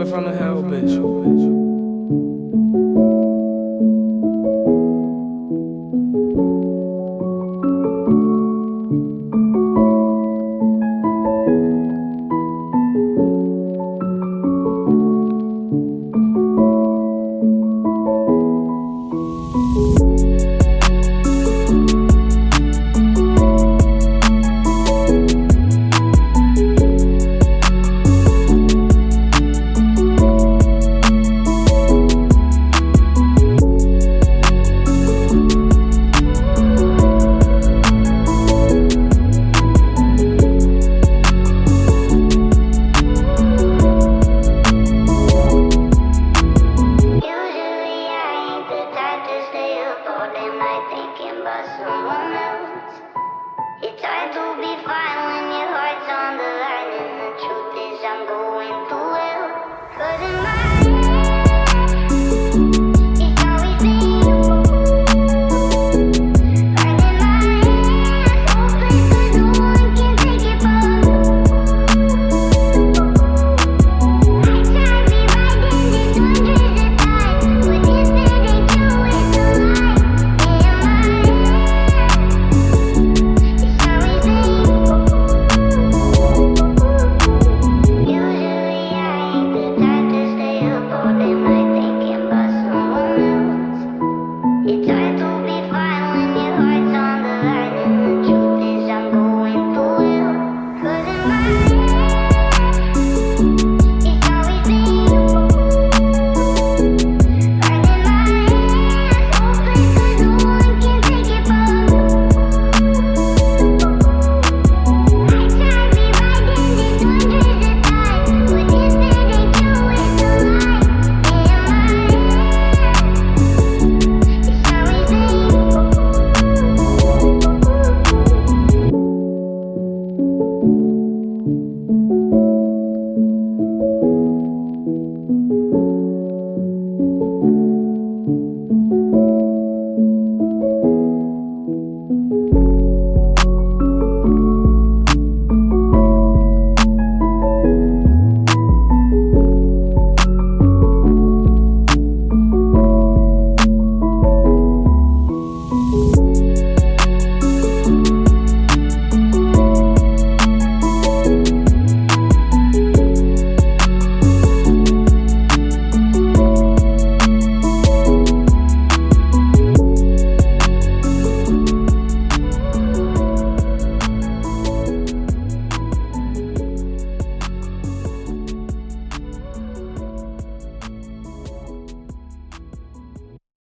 coming from the hell, bitch. Because